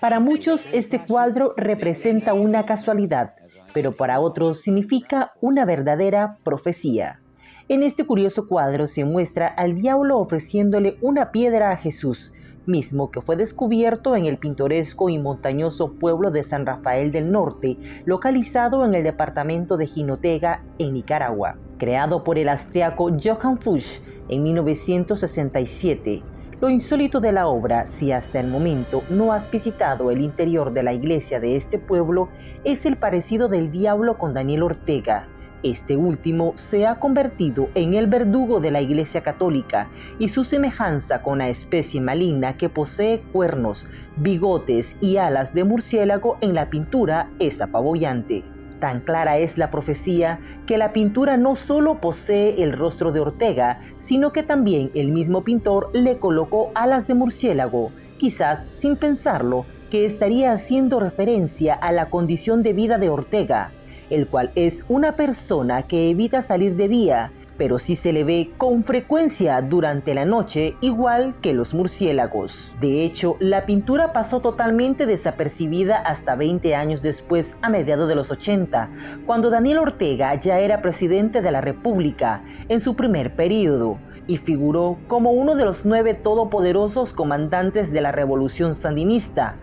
Para muchos este cuadro representa una casualidad, pero para otros significa una verdadera profecía. En este curioso cuadro se muestra al diablo ofreciéndole una piedra a Jesús, mismo que fue descubierto en el pintoresco y montañoso pueblo de San Rafael del Norte, localizado en el departamento de Jinotega, en Nicaragua. Creado por el austriaco Johann Fuchs en 1967, lo insólito de la obra, si hasta el momento no has visitado el interior de la iglesia de este pueblo, es el parecido del diablo con Daniel Ortega, este último se ha convertido en el verdugo de la Iglesia Católica y su semejanza con la especie maligna que posee cuernos, bigotes y alas de murciélago en la pintura es apabullante. Tan clara es la profecía que la pintura no solo posee el rostro de Ortega, sino que también el mismo pintor le colocó alas de murciélago, quizás sin pensarlo, que estaría haciendo referencia a la condición de vida de Ortega, el cual es una persona que evita salir de día, pero sí se le ve con frecuencia durante la noche, igual que los murciélagos. De hecho, la pintura pasó totalmente desapercibida hasta 20 años después, a mediados de los 80, cuando Daniel Ortega ya era presidente de la República en su primer periodo y figuró como uno de los nueve todopoderosos comandantes de la revolución sandinista,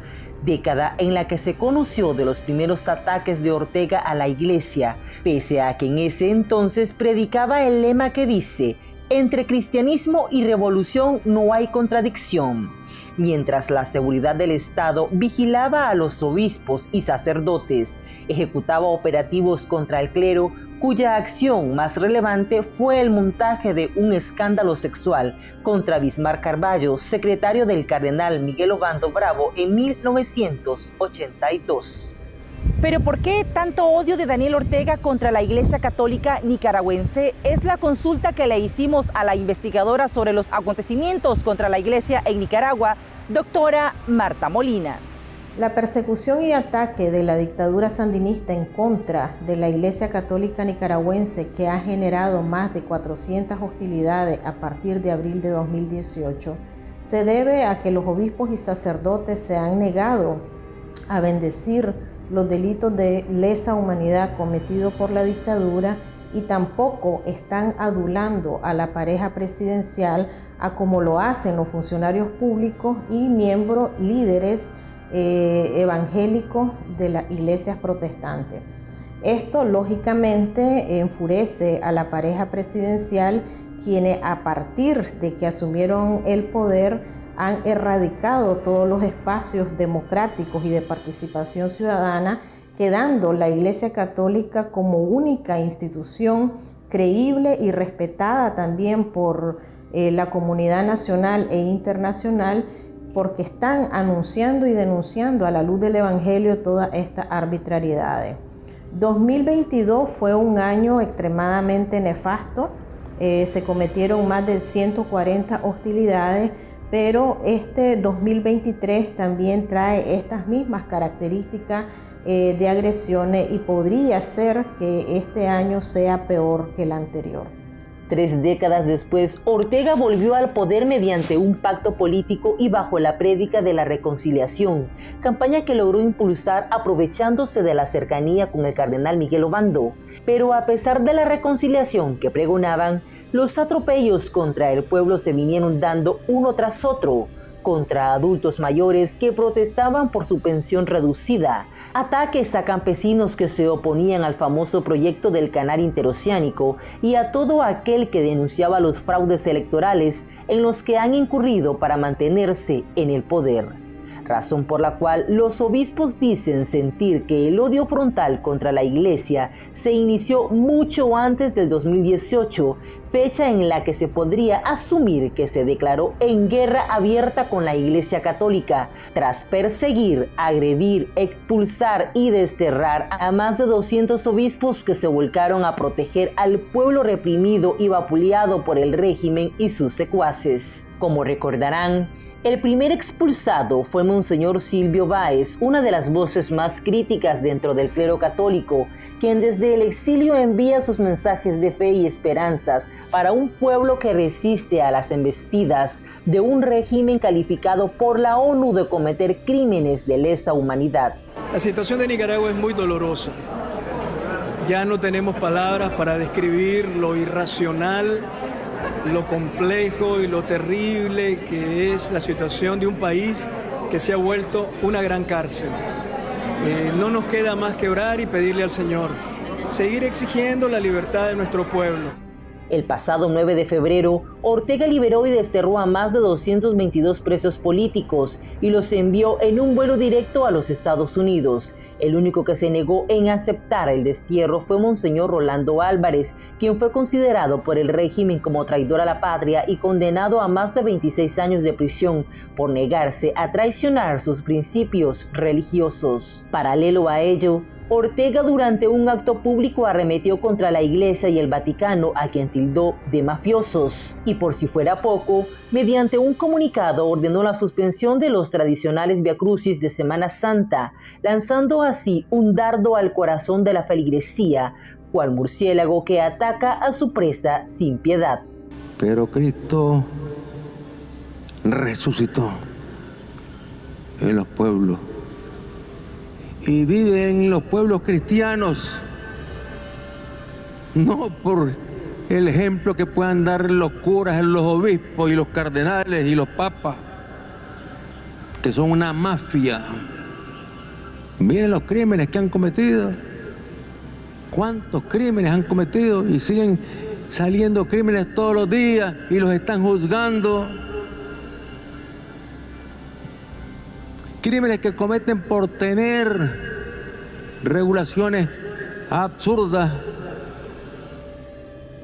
década en la que se conoció de los primeros ataques de Ortega a la iglesia, pese a que en ese entonces predicaba el lema que dice, entre cristianismo y revolución no hay contradicción. Mientras la seguridad del Estado vigilaba a los obispos y sacerdotes, ejecutaba operativos contra el clero, cuya acción más relevante fue el montaje de un escándalo sexual contra Bismarck Carballo, secretario del cardenal Miguel Obando Bravo en 1982. Pero ¿por qué tanto odio de Daniel Ortega contra la Iglesia Católica nicaragüense? Es la consulta que le hicimos a la investigadora sobre los acontecimientos contra la Iglesia en Nicaragua, doctora Marta Molina. La persecución y ataque de la dictadura sandinista en contra de la Iglesia Católica Nicaragüense, que ha generado más de 400 hostilidades a partir de abril de 2018, se debe a que los obispos y sacerdotes se han negado a bendecir los delitos de lesa humanidad cometidos por la dictadura y tampoco están adulando a la pareja presidencial a como lo hacen los funcionarios públicos y miembros líderes eh, evangélicos de las iglesias protestantes. Esto lógicamente enfurece a la pareja presidencial quienes a partir de que asumieron el poder han erradicado todos los espacios democráticos y de participación ciudadana, quedando la Iglesia Católica como única institución creíble y respetada también por eh, la comunidad nacional e internacional porque están anunciando y denunciando a la luz del Evangelio todas estas arbitrariedades. 2022 fue un año extremadamente nefasto, eh, se cometieron más de 140 hostilidades, pero este 2023 también trae estas mismas características eh, de agresiones y podría ser que este año sea peor que el anterior. Tres décadas después, Ortega volvió al poder mediante un pacto político y bajo la prédica de la reconciliación, campaña que logró impulsar aprovechándose de la cercanía con el cardenal Miguel Obando. Pero a pesar de la reconciliación que pregonaban, los atropellos contra el pueblo se vinieron dando uno tras otro contra adultos mayores que protestaban por su pensión reducida, ataques a campesinos que se oponían al famoso proyecto del canal interoceánico y a todo aquel que denunciaba los fraudes electorales en los que han incurrido para mantenerse en el poder razón por la cual los obispos dicen sentir que el odio frontal contra la iglesia se inició mucho antes del 2018, fecha en la que se podría asumir que se declaró en guerra abierta con la iglesia católica, tras perseguir, agredir, expulsar y desterrar a más de 200 obispos que se volcaron a proteger al pueblo reprimido y vapuleado por el régimen y sus secuaces. Como recordarán, El primer expulsado fue Monseñor Silvio Báez, una de las voces más críticas dentro del clero católico, quien desde el exilio envía sus mensajes de fe y esperanzas para un pueblo que resiste a las embestidas de un régimen calificado por la ONU de cometer crímenes de lesa humanidad. La situación de Nicaragua es muy dolorosa. Ya no tenemos palabras para describir lo irracional lo complejo y lo terrible que es la situación de un país que se ha vuelto una gran cárcel. Eh, no nos queda más que orar y pedirle al Señor, seguir exigiendo la libertad de nuestro pueblo. El pasado 9 de febrero, Ortega liberó y desterró a más de 222 presos políticos y los envió en un vuelo directo a los Estados Unidos. El único que se negó en aceptar el destierro fue Monseñor Rolando Álvarez, quien fue considerado por el régimen como traidor a la patria y condenado a más de 26 años de prisión por negarse a traicionar sus principios religiosos. Paralelo a ello, Ortega durante un acto público arremetió contra la Iglesia y el Vaticano a quien tildó de mafiosos. Y por si fuera poco, mediante un comunicado ordenó la suspensión de los tradicionales viacrucis de Semana Santa, lanzando así un dardo al corazón de la feligresía, cual murciélago que ataca a su presa sin piedad. Pero Cristo resucitó en los pueblos y viven en los pueblos cristianos, no por el ejemplo que puedan dar los curas, los obispos y los cardenales y los papas, que son una mafia. Miren los crímenes que han cometido. ¿Cuántos crímenes han cometido? Y siguen saliendo crímenes todos los días y los están juzgando. Crímenes que cometen por tener regulaciones absurdas.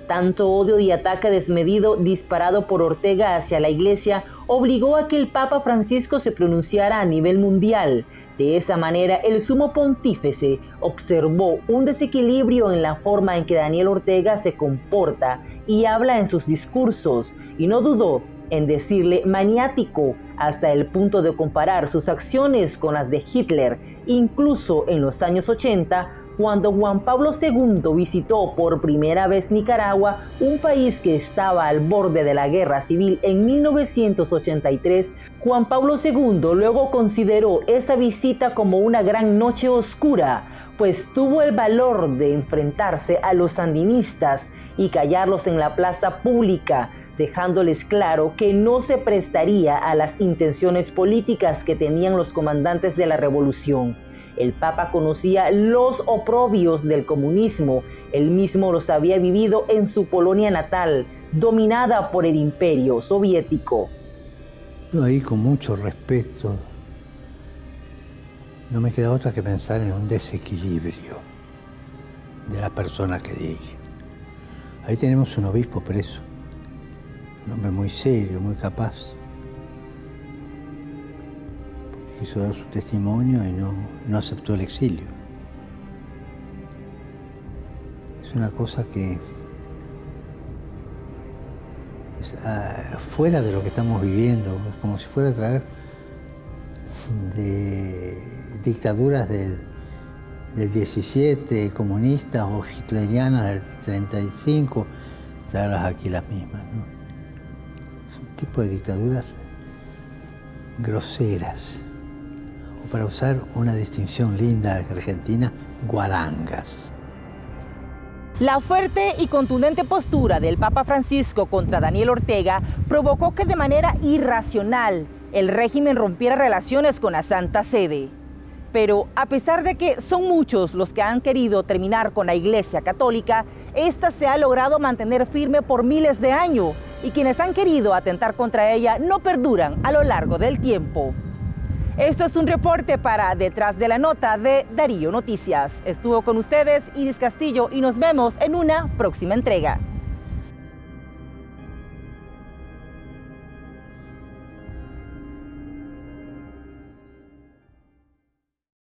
Tanto odio y ataque desmedido disparado por Ortega hacia la iglesia obligó a que el Papa Francisco se pronunciara a nivel mundial. De esa manera, el sumo pontífice observó un desequilibrio en la forma en que Daniel Ortega se comporta y habla en sus discursos, y no dudó en decirle maniático hasta el punto de comparar sus acciones con las de Hitler, incluso en los años 80, cuando Juan Pablo II visitó por primera vez Nicaragua, un país que estaba al borde de la guerra civil en 1983, Juan Pablo II luego consideró esa visita como una gran noche oscura, pues tuvo el valor de enfrentarse a los sandinistas y callarlos en la plaza pública, dejándoles claro que no se prestaría a las intenciones políticas que tenían los comandantes de la revolución. El Papa conocía los oprobios del comunismo, él mismo los había vivido en su Polonia natal, dominada por el imperio soviético. Ahí con mucho respeto, no me queda otra que pensar en un desequilibrio de la persona que dirige. Ahí tenemos un obispo preso, un hombre muy serio, muy capaz. Quiso dar su testimonio y no, aceptó el exilio. Es una cosa que es ah, fuera de lo que estamos viviendo, como si fuera a traer de dictaduras del del 17, comunistas o hitlerianas del 35, traerlas aquí las mismas. ¿no? Tipo de dictaduras groseras, o para usar una distinción linda argentina, guarangas. La fuerte y contundente postura del Papa Francisco contra Daniel Ortega provocó que de manera irracional el régimen rompiera relaciones con la Santa Sede pero a pesar de que son muchos los que han querido terminar con la Iglesia Católica, esta se ha logrado mantener firme por miles de años y quienes han querido atentar contra ella no perduran a lo largo del tiempo. Esto es un reporte para Detrás de la Nota de Darío Noticias. Estuvo con ustedes Iris Castillo y nos vemos en una próxima entrega.